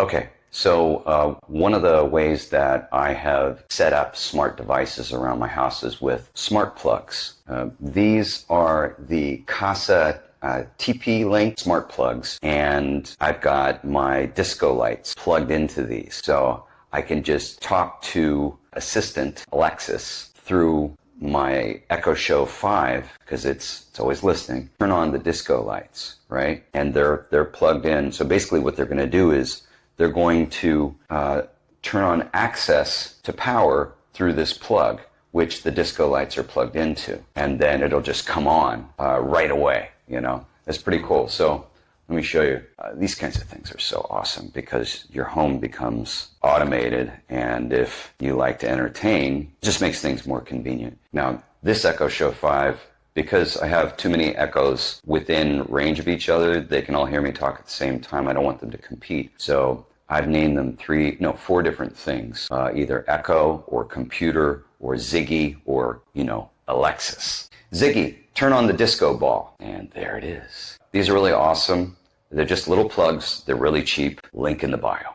Okay, so uh, one of the ways that I have set up smart devices around my house is with smart plugs. Uh, these are the Kasa uh, TP-Link smart plugs, and I've got my disco lights plugged into these. So I can just talk to Assistant Alexis through my Echo Show 5 because it's it's always listening. Turn on the disco lights, right? And they're they're plugged in. So basically, what they're going to do is they're going to uh, turn on access to power through this plug, which the disco lights are plugged into, and then it'll just come on uh, right away. You know, it's pretty cool. So let me show you. Uh, these kinds of things are so awesome because your home becomes automated, and if you like to entertain, just makes things more convenient. Now, this Echo Show 5, because I have too many echoes within range of each other, they can all hear me talk at the same time. I don't want them to compete. So I've named them three, no, four different things, uh, either Echo or Computer or Ziggy or, you know, Alexis. Ziggy, turn on the disco ball. And there it is. These are really awesome. They're just little plugs. They're really cheap. Link in the bio.